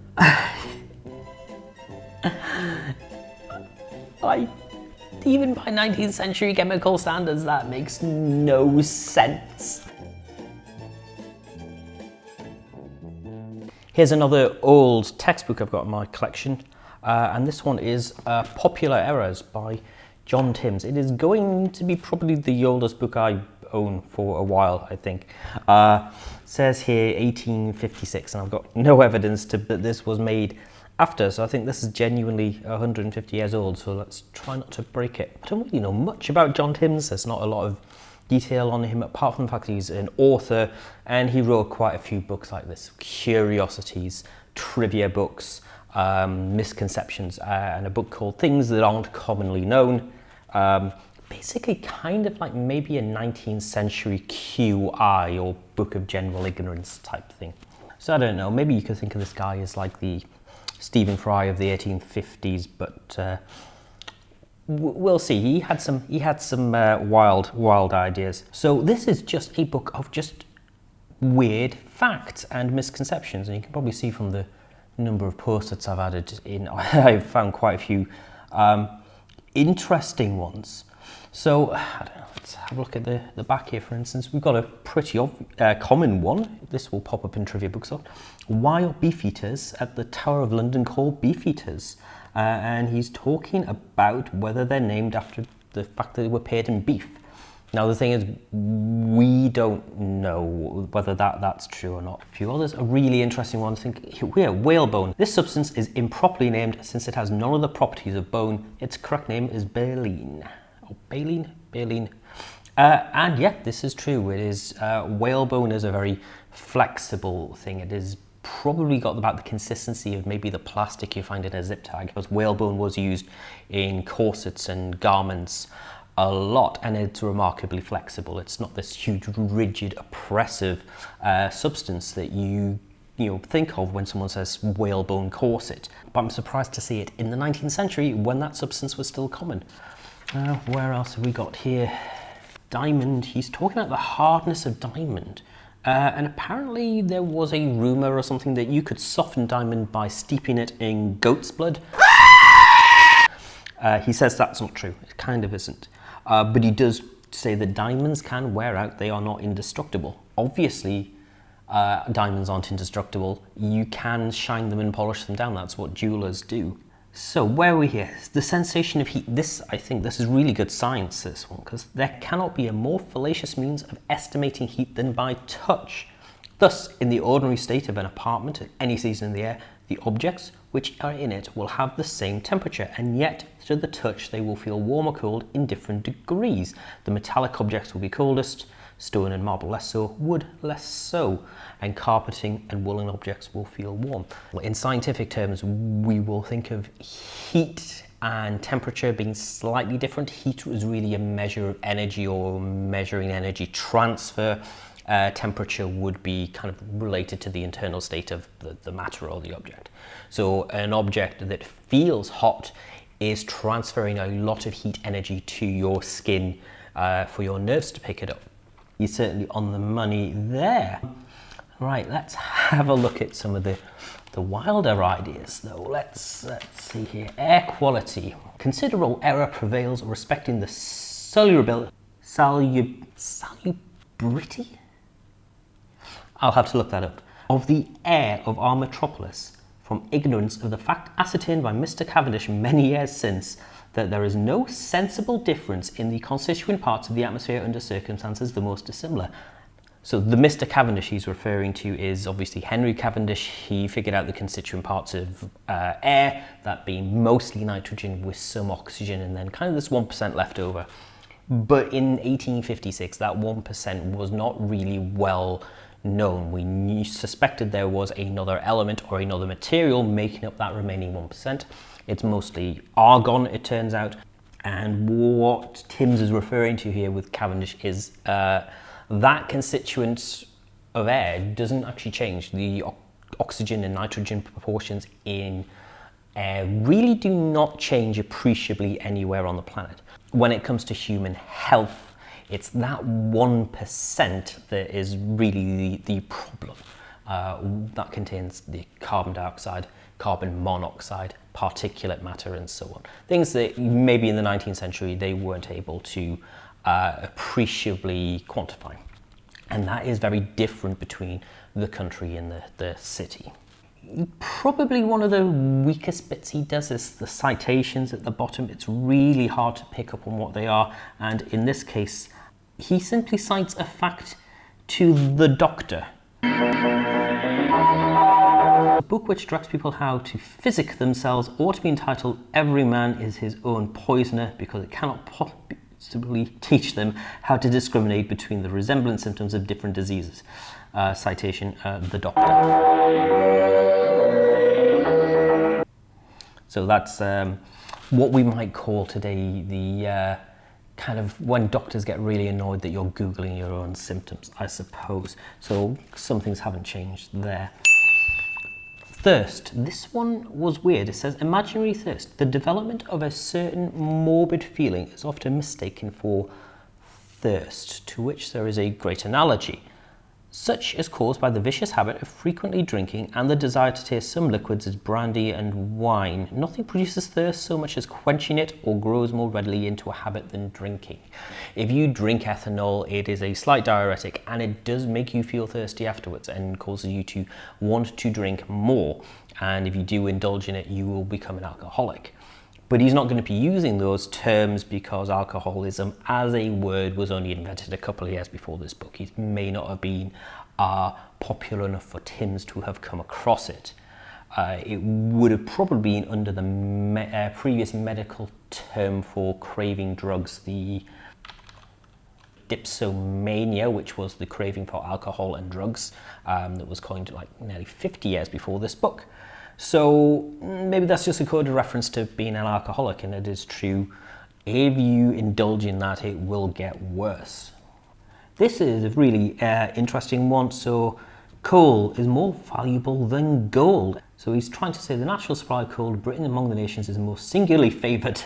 I, even by 19th century chemical standards, that makes no sense. Here's another old textbook I've got in my collection, uh, and this one is uh, Popular Errors by John Timbs. It is going to be probably the oldest book I own for a while, I think. Uh, says here 1856, and I've got no evidence to that this was made after, so I think this is genuinely 150 years old, so let's try not to break it. I don't really know much about John Timbs, there's not a lot of detail on him apart from the fact he's an author and he wrote quite a few books like this, curiosities, trivia books, um, misconceptions, uh, and a book called Things That Aren't Commonly Known. Um, basically kind of like maybe a 19th century QI or Book of General Ignorance type thing. So I don't know, maybe you could think of this guy as like the Stephen Fry of the 1850s, but uh, we'll see. He had some he had some uh, wild wild ideas. So this is just a book of just weird facts and misconceptions, and you can probably see from the number of post-its I've added in. I've found quite a few um, interesting ones. So let's have a look at the, the back here, for instance. We've got a pretty uh, common one. This will pop up in Trivia Bookshop. Why are beefeaters at the Tower of London called beefeaters? Uh, and he's talking about whether they're named after the fact that they were paid in beef. Now the thing is, we don't know whether that, that's true or not. A few others, a really interesting one, think here, whalebone. This substance is improperly named since it has none of the properties of bone. Its correct name is baleen. Baleen? Baleen. Uh, and yeah, this is true. It is, uh, whalebone is a very flexible thing. It is probably got about the consistency of maybe the plastic you find in a zip tag because whalebone was used in corsets and garments a lot and it's remarkably flexible. It's not this huge, rigid, oppressive uh, substance that you you know, think of when someone says whalebone corset. But I'm surprised to see it in the 19th century when that substance was still common. Uh, where else have we got here? Diamond, he's talking about the hardness of diamond. Uh, and apparently there was a rumor or something that you could soften diamond by steeping it in goat's blood. Uh, he says that's not true. It kind of isn't. Uh, but he does say that diamonds can wear out, they are not indestructible. Obviously, uh, diamonds aren't indestructible. You can shine them and polish them down. That's what jewelers do. So where are we here? The sensation of heat. This, I think, this is really good science, this one, because there cannot be a more fallacious means of estimating heat than by touch. Thus, in the ordinary state of an apartment at any season in the year, the objects which are in it will have the same temperature, and yet to the touch they will feel warm or cold in different degrees. The metallic objects will be coldest, stone and marble less so, wood less so, and carpeting and woolen objects will feel warm. In scientific terms, we will think of heat and temperature being slightly different. Heat is really a measure of energy or measuring energy transfer uh, temperature would be kind of related to the internal state of the, the matter or the object. So an object that feels hot is transferring a lot of heat energy to your skin uh, for your nerves to pick it up. You're certainly on the money there. Right, let's have a look at some of the, the wilder ideas though. Let's, let's see here. Air quality. Considerable error prevails respecting the solubility, salub, salubrity? I'll have to look that up, of the air of our metropolis from ignorance of the fact ascertained by Mr. Cavendish many years since that there is no sensible difference in the constituent parts of the atmosphere under circumstances the most dissimilar. So the Mr. Cavendish he's referring to is obviously Henry Cavendish. He figured out the constituent parts of uh, air, that being mostly nitrogen with some oxygen and then kind of this 1% left over. But in 1856, that 1% was not really well known. We suspected there was another element or another material making up that remaining 1%. It's mostly argon, it turns out. And what Timbs is referring to here with Cavendish is uh, that constituent of air doesn't actually change. The oxygen and nitrogen proportions in air really do not change appreciably anywhere on the planet. When it comes to human health, it's that 1% that is really the, the problem. uh, that contains the carbon dioxide, carbon monoxide, particulate matter, and so on. Things that maybe in the 19th century they weren't able to uh, appreciably quantify. And that is very different between the country and the, the city. Probably one of the weakest bits he does is the citations at the bottom. It's really hard to pick up on what they are. And in this case, he simply cites a fact to the doctor. A book which directs people how to physic themselves ought to be entitled Every Man is His Own Poisoner because it cannot possibly teach them how to discriminate between the resemblant symptoms of different diseases. Uh, citation, uh, the doctor. So that's um, what we might call today the uh, kind of when doctors get really annoyed that you're Googling your own symptoms, I suppose. So some things haven't changed there. Thirst. This one was weird. It says imaginary thirst. The development of a certain morbid feeling is often mistaken for thirst, to which there is a great analogy. Such is caused by the vicious habit of frequently drinking and the desire to taste some liquids as brandy and wine. Nothing produces thirst so much as quenching it or grows more readily into a habit than drinking. If you drink ethanol, it is a slight diuretic and it does make you feel thirsty afterwards and causes you to want to drink more. And if you do indulge in it, you will become an alcoholic but he's not going to be using those terms because alcoholism as a word was only invented a couple of years before this book. It may not have been uh, popular enough for Timbs to have come across it. Uh, it would have probably been under the me uh, previous medical term for craving drugs, the dipsomania, which was the craving for alcohol and drugs um, that was coined like nearly 50 years before this book. So maybe that's just a coded reference to being an alcoholic, and it is true. If you indulge in that, it will get worse. This is a really uh, interesting one. So coal is more valuable than gold. So he's trying to say the natural supply of coal, Britain among the nations is most singularly favoured.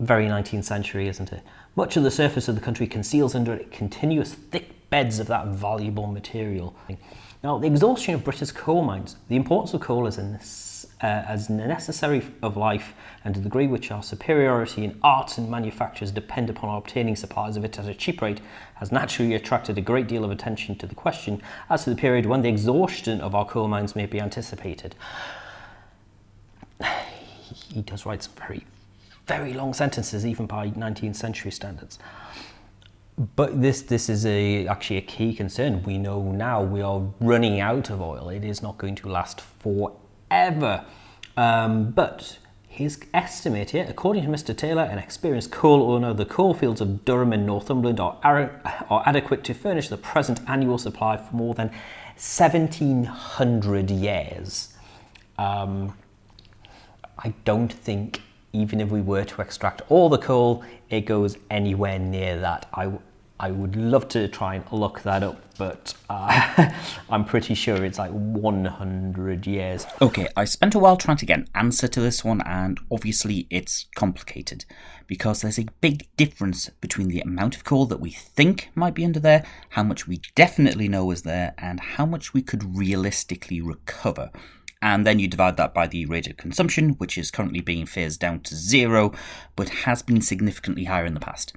Very 19th century, isn't it? Much of the surface of the country conceals under it continuous thick beds of that valuable material. Now, the exhaustion of British coal mines, the importance of coal as a, uh, as necessary of life and the degree which our superiority in arts and manufactures depend upon our obtaining supplies of it at a cheap rate has naturally attracted a great deal of attention to the question as to the period when the exhaustion of our coal mines may be anticipated. He does write some very, very long sentences, even by 19th century standards. But this this is a actually a key concern. We know now we are running out of oil. It is not going to last forever. Um, but his estimate here, according to Mr. Taylor, an experienced coal owner, the coal fields of Durham and Northumberland are, are adequate to furnish the present annual supply for more than 1700 years. Um, I don't think even if we were to extract all the coal, it goes anywhere near that. I, I would love to try and look that up, but uh, I'm pretty sure it's like 100 years. Okay, I spent a while trying to get an answer to this one, and obviously it's complicated because there's a big difference between the amount of coal that we think might be under there, how much we definitely know is there, and how much we could realistically recover. And then you divide that by the rate of consumption, which is currently being phased down to zero, but has been significantly higher in the past.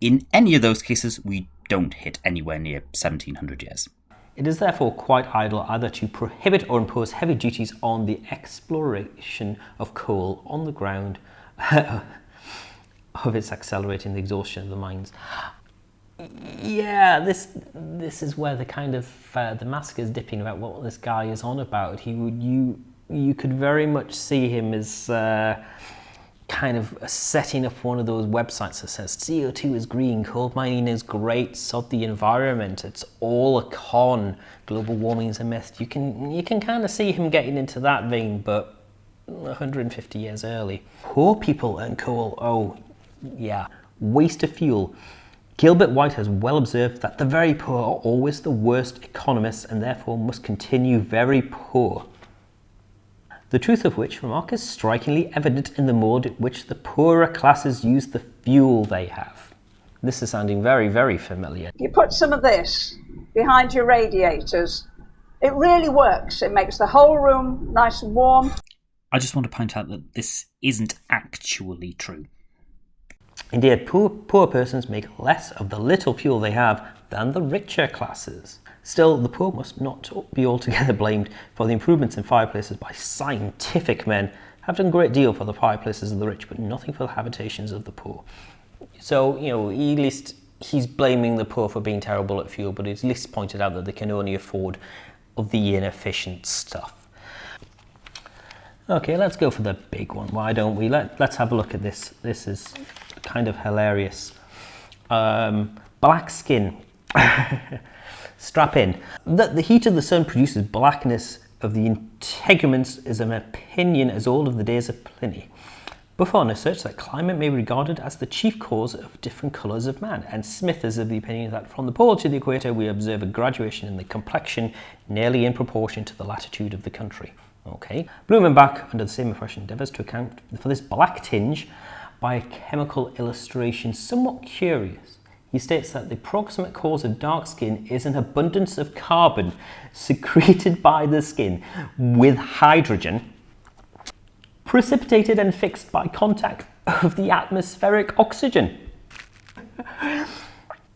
In any of those cases, we don't hit anywhere near 1700 years. It is therefore quite idle either to prohibit or impose heavy duties on the exploration of coal on the ground of its accelerating the exhaustion of the mines. Yeah, this this is where the kind of uh, the mask is dipping about what this guy is on about. He would you you could very much see him as uh, kind of setting up one of those websites that says CO2 is green, coal mining is great, sod the environment, it's all a con, global warming is a myth. You can, you can kind of see him getting into that vein, but 150 years early. Poor people and coal, oh yeah, waste of fuel. Gilbert White has well observed that the very poor are always the worst economists and therefore must continue very poor the truth of which remark is strikingly evident in the mode in which the poorer classes use the fuel they have. This is sounding very, very familiar. You put some of this behind your radiators It really works. It makes the whole room nice and warm. I just want to point out that this isn't actually true. Indeed, poor, poor persons make less of the little fuel they have than the richer classes. Still, the poor must not be altogether blamed for the improvements in fireplaces by scientific men have done a great deal for the fireplaces of the rich, but nothing for the habitations of the poor. So, you know, at least he's blaming the poor for being terrible at fuel, but he's at least pointed out that they can only afford of the inefficient stuff. Okay, let's go for the big one. Why don't we? Let, let's have a look at this. This is kind of hilarious. Um, black skin. Strap in. The, the heat of the sun produces blackness of the integuments is an opinion as old as the days of Pliny. Buffon asserts that climate may be regarded as the chief cause of different colours of man, and Smith is of the opinion that from the pole to the equator we observe a graduation in the complexion nearly in proportion to the latitude of the country. Okay. Blumenbach, under the same impression, endeavours to account for this black tinge by a chemical illustration somewhat curious. He states that the proximate cause of dark skin is an abundance of carbon secreted by the skin with hydrogen precipitated and fixed by contact of the atmospheric oxygen.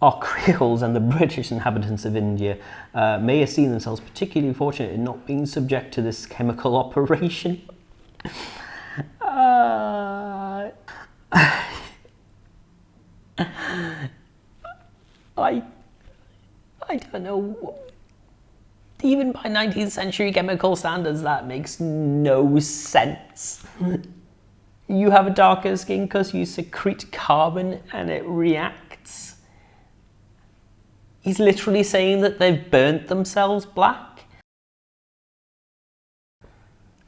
Our Creoles and the British inhabitants of India uh, may have seen themselves particularly fortunate in not being subject to this chemical operation. I, I don't know. Even by 19th century chemical standards, that makes no sense. you have a darker skin because you secrete carbon and it reacts. He's literally saying that they've burnt themselves black.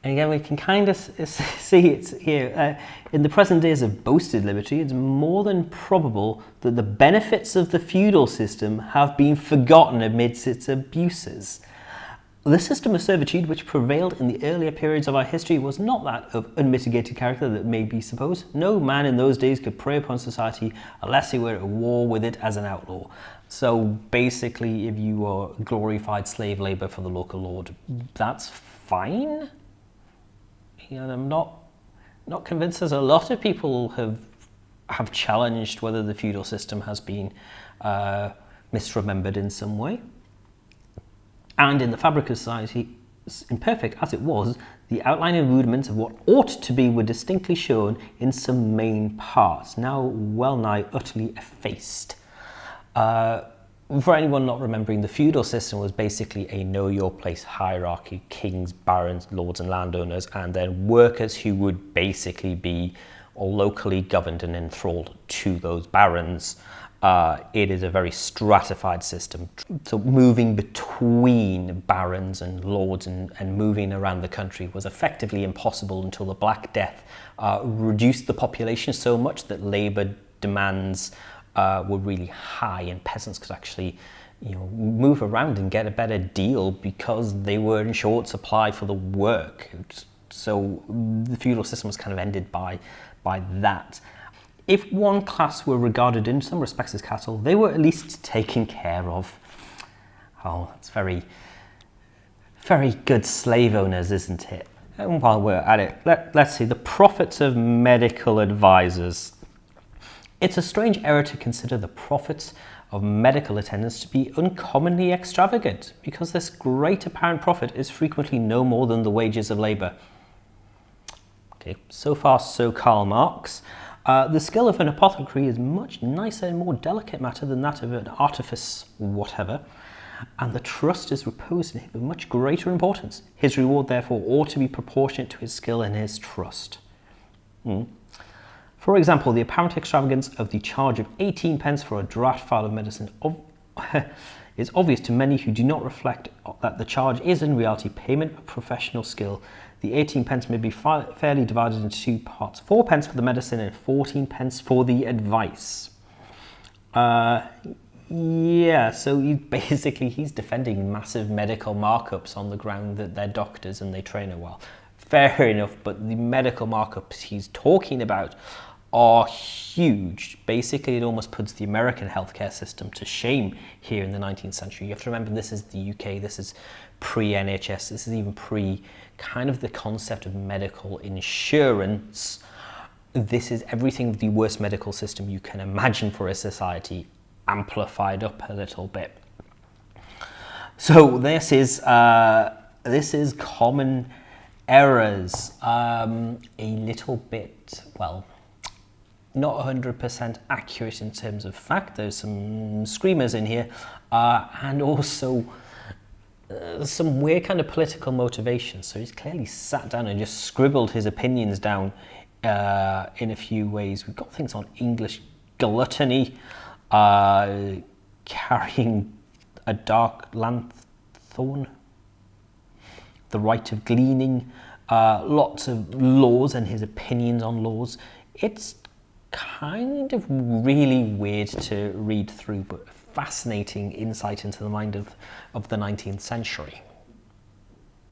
And again, we can kind of see it here. Uh, in the present days of boasted liberty, it's more than probable that the benefits of the feudal system have been forgotten amidst its abuses. The system of servitude which prevailed in the earlier periods of our history was not that of unmitigated character that may be supposed. No man in those days could prey upon society unless he were at war with it as an outlaw. So basically, if you are glorified slave labor for the local lord, that's fine know, I'm not not convinced. There's a lot of people have have challenged whether the feudal system has been uh, misremembered in some way. And in the fabric of society, imperfect as it was, the outline and rudiments of what ought to be were distinctly shown in some main parts, now well nigh utterly effaced. Uh, for anyone not remembering, the feudal system was basically a know your place hierarchy, kings, barons, lords and landowners, and then workers who would basically be locally governed and enthralled to those barons. Uh, it is a very stratified system. So moving between barons and lords and, and moving around the country was effectively impossible until the Black Death uh, reduced the population so much that labour demands uh, were really high and peasants could actually you know, move around and get a better deal because they were in short supply for the work. So the feudal system was kind of ended by, by that. If one class were regarded in some respects as cattle, they were at least taken care of. Oh, that's very, very good slave owners, isn't it? And while we're at it, let, let's see, the profits of medical advisors. It's a strange error to consider the profits of medical attendants to be uncommonly extravagant because this great apparent profit is frequently no more than the wages of labour. Okay, so far so Karl Marx. Uh, the skill of an apothecary is much nicer and more delicate matter than that of an artifice whatever, and the trust is reposed in him of much greater importance. His reward therefore ought to be proportionate to his skill and his trust. Mm. For example, the apparent extravagance of the charge of 18 pence for a draft file of medicine is obvious to many who do not reflect that the charge is in reality payment of professional skill. The 18 pence may be fairly divided into two parts, 4 pence for the medicine and 14 pence for the advice. Uh, yeah, so basically he's defending massive medical markups on the ground that they're doctors and they train well. Fair enough, but the medical markups he's talking about are huge. Basically, it almost puts the American healthcare system to shame here in the 19th century. You have to remember this is the UK, this is pre NHS, this is even pre kind of the concept of medical insurance. This is everything the worst medical system you can imagine for a society amplified up a little bit. So this is uh, this is common errors. Um, a little bit well not 100% accurate in terms of fact. There's some screamers in here, uh, and also uh, some weird kind of political motivation. So he's clearly sat down and just scribbled his opinions down uh, in a few ways. We've got things on English gluttony, uh, carrying a dark lanthorn, the right of gleaning, uh, lots of laws and his opinions on laws. It's kind of really weird to read through, but fascinating insight into the mind of, of the 19th century.